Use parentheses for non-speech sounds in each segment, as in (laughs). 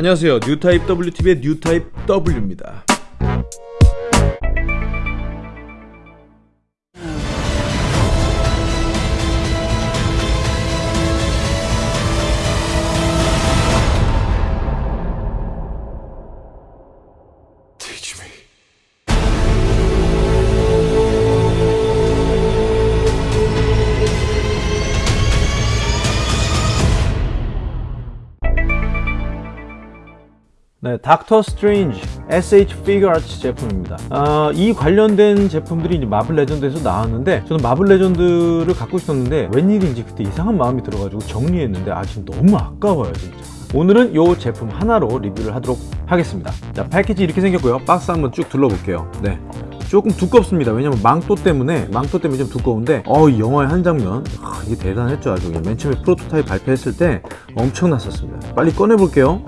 안녕하세요. 뉴타입 WTV의 뉴타입 W입니다 네, 닥터 스트레인지 SH 피규어 아츠 제품입니다. 아, 이 관련된 제품들이 이제 마블 레전드에서 나왔는데 저는 마블 레전드를 갖고 있었는데 웬일인지 그때 이상한 마음이 들어가지고 정리했는데 아 지금 너무 아까워요 진짜. 오늘은 이 제품 하나로 리뷰를 하도록 하겠습니다. 자, 패키지 이렇게 생겼고요. 박스 한번 쭉 둘러볼게요. 네. 조금 두껍습니다 왜냐면 망토 때문에 망토 때문에 좀 두꺼운데 어이 영화의 한 장면 아, 이게 대단했죠 아주 맨 처음에 프로토타입 발표했을 때 엄청났었습니다 빨리 꺼내 볼게요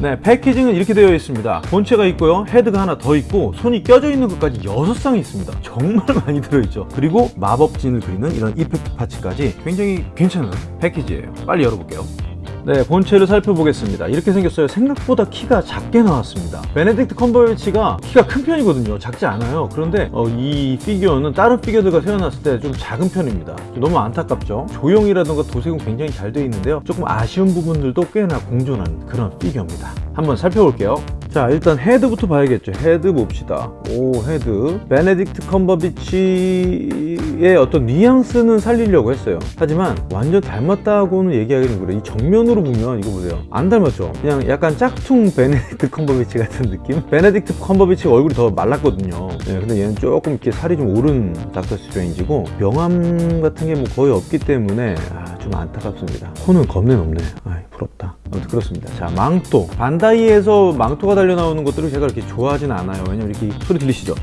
네 packaging은 이렇게 되어 있습니다. 본체가 있고요. 헤드가 하나 더 있고 손이 껴져 있는 것까지 6쌍이 있습니다. 정말 (laughs) 많이 들어있죠. 그리고 마법진을 그리는 이런 effect parts까지 굉장히 괜찮은 패키지예요. 빨리 열어볼게요 네 본체를 살펴보겠습니다. 이렇게 생겼어요. 생각보다 키가 작게 나왔습니다. 베네딕트 컴버배치가 키가 큰 편이거든요. 작지 않아요. 그런데 어, 이 피규어는 다른 피규어들과 세워놨을 때 좀 작은 편입니다. 너무 안타깝죠? 조형이라든가 도색은 굉장히 잘 되어 있는데요. 조금 아쉬운 부분들도 꽤나 공존하는 그런 피규어입니다. 한번 살펴볼게요. 자 일단 헤드부터 봐야겠죠? 헤드 봅시다. 오 헤드. 베네딕트 컴버배치의 어떤 뉘앙스는 살리려고 했어요. 하지만 완전 닮았다고는 얘기하기는 그래 이 정면으로 보면 이거 보세요. 안 닮았죠? 그냥 약간 짝퉁 베네딕트 컴버배치 같은 느낌? 베네딕트 컴버배치 얼굴이 더 말랐거든요. 네, 근데 얘는 조금 이렇게 살이 좀 오른 닥터 스트레인지고 명암 같은 게 뭐 거의 없기 때문에 아, 좀 안타깝습니다. 코는 겁내 높네. 아이 부럽다. 아무튼 그렇습니다. 자 망토. 반다이에서 망토가 달려 나오는 것들을 제가 이렇게 좋아하진 않아요. 왜냐면 이렇게 소리 들리시죠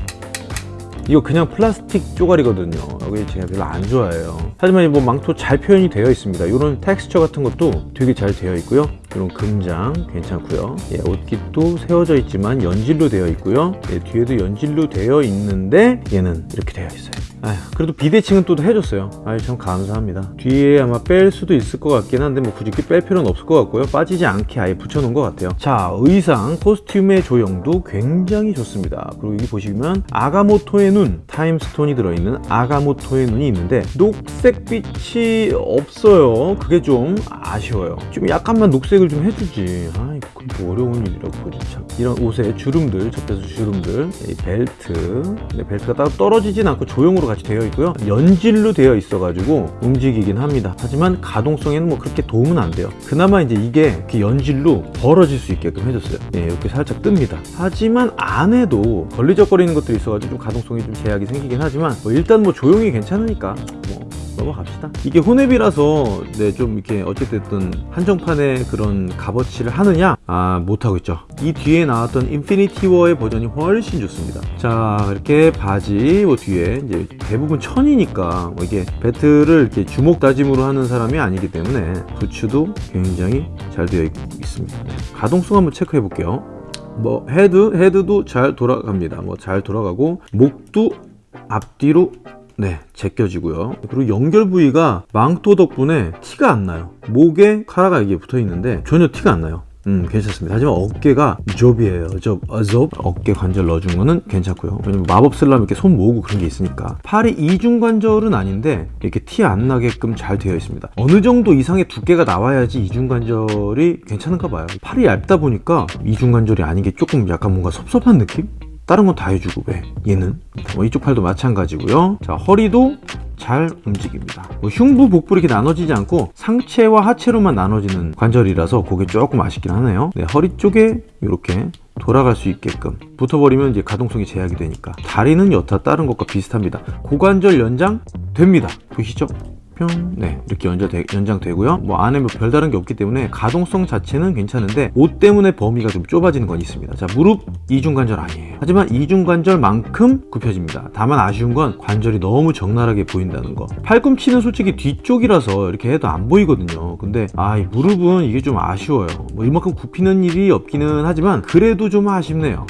이거 그냥 플라스틱 쪼가리거든요. 여기 제가 별로 안 좋아해요. 하지만 뭐 망토 잘 표현이 되어 있습니다. 이런 텍스처 같은 것도 되게 잘 되어 있고요 이런 금장 괜찮고요. 예, 옷깃도 세워져 있지만 연질로 되어 있고요. 예, 뒤에도 연질로 되어 있는데 얘는 이렇게 되어 있어요. 아휴, 그래도 비대칭은 또 해줬어요. 아유 참 감사합니다. 뒤에 아마 뺄 수도 있을 것 같긴 한데 뭐 굳이 뺄 필요는 없을 것 같고요. 빠지지 않게 아예 붙여놓은 것 같아요. 자 의상 코스튬의 조형도 굉장히 좋습니다. 그리고 여기 보시면 아가모토의 눈 타임스톤이 들어있는 아가모토의 눈이 있는데 녹색빛이 없어요. 그게 좀 아쉬워요. 좀 약간만 녹색 을 좀 해주지. 아이 뭐 어려운 일이라고 참. 이런 옷에 주름들 접혀서 주름들. 이 벨트. 네, 벨트가 따로 떨어지진 않고 조형으로 같이 되어 있고요. 연질로 되어 있어 가지고 움직이긴 합니다. 하지만 가동성에는 뭐 그렇게 도움은 안 돼요. 그나마 이제 이게 이렇게 연질로 벌어질 수 있게끔 해줬어요. 예, 이렇게 살짝 뜹니다. 하지만 안에도 걸리적거리는 것들이 있어 가지고 좀 가동성이 좀 제약이 생기긴 하지만 뭐 일단 뭐 조형이 괜찮으니까 뭐 넘어갑시다. 이게 혼웹이라서 네, 좀 이렇게 어쨌든 한정판의 그런 값어치를 하느냐? 아 못하고 있죠. 이 뒤에 나왔던 인피니티 워의 버전이 훨씬 좋습니다. 자 이렇게 바지 뭐 뒤에 이제 대부분 천이니까 뭐 이게 배틀을 이렇게 주먹 다짐으로 하는 사람이 아니기 때문에 부츠도 굉장히 잘 되어 있, 습니다. 네, 가동성 한번 체크해 볼게요. 뭐 헤드 헤드도 잘 돌아갑니다. 뭐 잘 돌아가고 목도 앞뒤로 네 제껴지고요. 그리고 연결 부위가 망토 덕분에 티가 안 나요. 목에 카라가 이게 붙어 있는데 전혀 티가 안 나요. 음 괜찮습니다. 하지만 어깨가 접이에요. 접, 어, 접 어깨 관절 넣어준 거는 괜찮고요. 왜냐면 마법 쓰려면 이렇게 손 모으고 그런 게 있으니까. 팔이 이중관절은 아닌데 이렇게 티 안 나게끔 잘 되어 있습니다. 어느 정도 이상의 두께가 나와야지 이중관절이 괜찮은가 봐요. 팔이 얇다 보니까 이중관절이 아닌 게 조금 약간 뭔가 섭섭한 느낌? 다른 건 다 해주고 왜? 얘는? 뭐 이쪽 팔도 마찬가지고요. 자 허리도 잘 움직입니다. 뭐 흉부 복부 이렇게 나눠지지 않고 상체와 하체로만 나눠지는 관절이라서 그게 조금 아쉽긴 하네요. 네, 허리 쪽에 이렇게 돌아갈 수 있게끔 붙어버리면 이제 가동성이 제약이 되니까 다리는 여타 다른 것과 비슷합니다. 고관절 연장 됩니다. 보시죠 평, 네 이렇게 연장 연장되고요. 뭐 안에 뭐 별다른 게 없기 때문에 가동성 자체는 괜찮은데 옷 때문에 범위가 좀 좁아지는 건 있습니다. 자 무릎 이중관절 아니에요. 하지만 이중관절만큼 굽혀집니다. 다만 아쉬운 건 관절이 너무 적나라하게 보인다는 거. 팔꿈치는 솔직히 뒤쪽이라서 이렇게 해도 안 보이거든요. 근데 아이 무릎은 이게 좀 아쉬워요. 뭐 이만큼 굽히는 일이 없기는 하지만 그래도 좀 아쉽네요.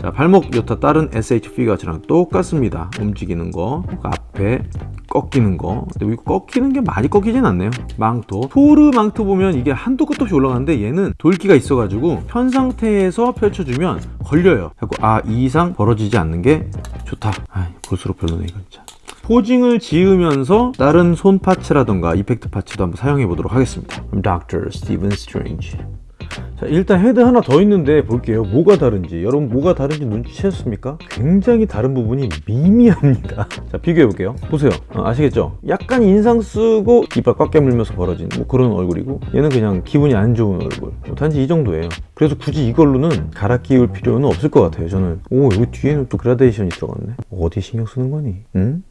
자 발목 여타 다른 SH 피가처럼 똑같습니다. 움직이는 거. 앞에 꺾이는 거. 근데 이거 꺾이는 게 많이 꺾이진 않네요. 망토. 토르 망토 보면 이게 한도 끝도 없이 올라가는데 얘는 돌기가 있어가지고 현 상태에서 펼쳐주면 걸려요. 자꾸 아이 이상 벌어지지 않는 게 좋다. 아 볼수록 별로네 이건 진짜 posing을 지으면서 다른 손 parts라던가 effect parts도 한번 사용해 보도록 하겠습니다. Dr. Steven Strange 자, 일단 헤드 하나 더 있는데 볼게요. 뭐가 다른지. 여러분 뭐가 다른지 눈치채셨습니까? 굉장히 다른 부분이 미미합니다. (laughs) 자, 비교해 볼게요. 보세요. 어, 아시겠죠? 약간 인상 쓰고 이빨 꽉 깨물면서 벌어진 뭐 그런 얼굴이고 얘는 그냥 기분이 안 좋은 얼굴. 뭐 단지 이 정도예요. 그래서 굳이 이걸로는 갈아 끼울 필요는 없을 것 같아요. 저는 오 여기 뒤에는 또 그라데이션이 들어갔네. 어디 신경 쓰는 거니? 응?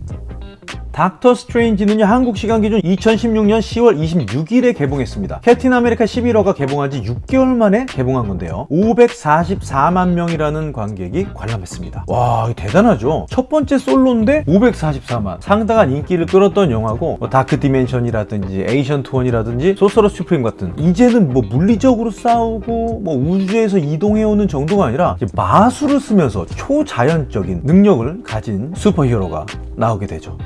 닥터 스트레인지는요 한국 시간 기준 2016년 10월 26일에 개봉했습니다. 캡틴 아메리카 11호가 개봉한 지 6개월 만에 개봉한 건데요. 544만 명이라는 관객이 관람했습니다. 와 대단하죠? 첫 번째 솔로인데 544만. 상당한 인기를 끌었던 영화고 뭐 Dark Dimension이라든지 Ancient One이라든지 Sorcerer Supreme 같은. 이제는 뭐 물리적으로 싸우고 뭐 우주에서 이동해오는 정도가 아니라 마술을 쓰면서 초자연적인 능력을 가진 슈퍼히어로가 나오게 되죠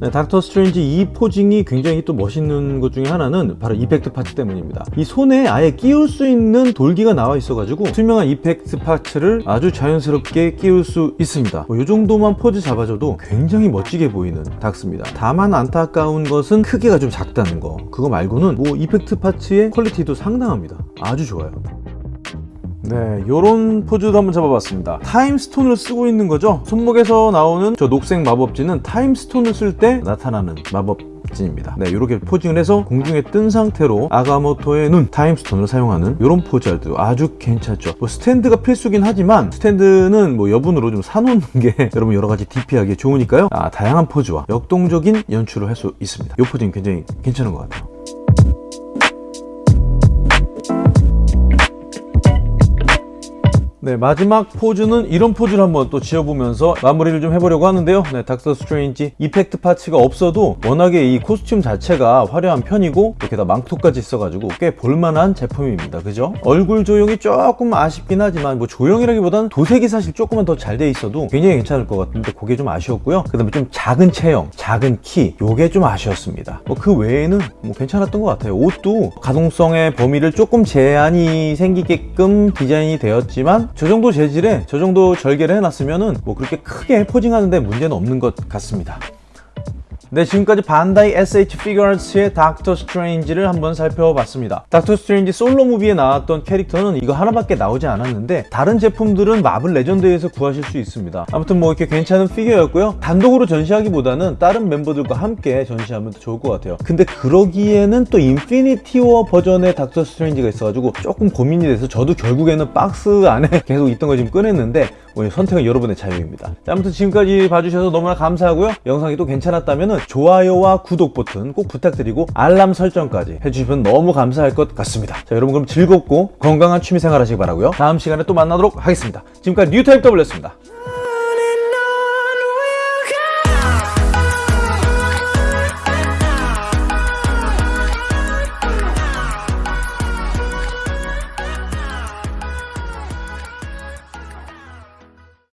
네, 닥터 스트레인지 이 posing이 굉장히 또 멋있는 것 중에 하나는 바로 effect parts 때문입니다. 이 손에 아예 끼울 수 있는 돌기가 나와 있어 가지고 투명한 effect parts를 아주 자연스럽게 끼울 수 있습니다. 뭐, 이 정도만 포즈 잡아줘도 굉장히 멋지게 보이는 닥스입니다. 다만 안타까운 것은 크기가 좀 작다는 거. 그거 말고는 뭐 effect parts의 퀄리티도 상당합니다. 아주 좋아요. 네, 요런 포즈도 한번 잡아봤습니다. 타임스톤을 쓰고 있는 거죠. 손목에서 나오는 저 녹색 마법진은 타임스톤을 쓸 때 나타나는 마법 진입니다. 네, 이렇게 posing을 해서 공중에 뜬 상태로 아가모토의 눈, Time Stone을 사용하는 이런 포즈도 아주 괜찮죠. 뭐 스탠드가 필수긴 하지만 스탠드는 뭐 여분으로 좀 사놓는 (laughs) 게 여러분 여러 가지 DP하기에 좋으니까요. 아, 다양한 포즈와 역동적인 연출을 할 수 있습니다. 이 posing 굉장히 괜찮은 것 같아요. 네, 마지막 포즈는 이런 포즈를 한번 또 지어보면서 마무리를 좀 해보려고 하는데요. 네, 닥터 스트레인지 effect parts가 없어도 워낙에 이 코스튬 자체가 화려한 편이고 이렇게 다 망토까지 있어가지고 꽤 볼만한 제품입니다. 그죠? 얼굴 조형이 조금 아쉽긴 하지만 뭐 조형이라기보다는 도색이 사실 조금만 더 잘 돼 있어도 굉장히 괜찮을 것 같은데 그게 좀 아쉬웠고요. 그 다음에 좀 작은 체형, 작은 키 요게 좀 아쉬웠습니다. 뭐 그 외에는 뭐 괜찮았던 것 같아요. 옷도 가동성의 범위를 조금 제한이 생기게끔 디자인이 되었지만 저 정도 재질에 저 정도 절개를 해놨으면 은 뭐 그렇게 크게 posing하는데 문제는 없는 것 같습니다. 네, 지금까지 반다이 SH 피규어스의 닥터 스트레인지를 한번 살펴봤습니다. 닥터 스트레인지 solo movie에 나왔던 캐릭터는 이거 하나밖에 나오지 않았는데 다른 제품들은 마블 레전드에서 구하실 수 있습니다. 아무튼 뭐 이렇게 괜찮은 피규어였고요. 단독으로 전시하기보다는 다른 멤버들과 함께 전시하면 더 좋을 것 같아요. 근데 그러기에는 또 인피니티 워 버전의 닥터 스트레인지가 있어가지고 조금 고민이 돼서 저도 결국에는 박스 안에 (laughs) 계속 있던 거 지금 꺼냈는데 뭐 선택은 여러분의 자유입니다. 자, 아무튼 지금까지 봐주셔서 너무나 감사하고요. 영상이 또 괜찮았 다면 좋아요와 구독 버튼 꼭 부탁드리고 알람 설정까지 해주시면 너무 감사할 것 같습니다. 자, 여러분 그럼 즐겁고 건강한 취미생활 하시기 바라고요. 다음 시간에 또 만나도록 하겠습니다. 지금까지 뉴타입 W였습니다.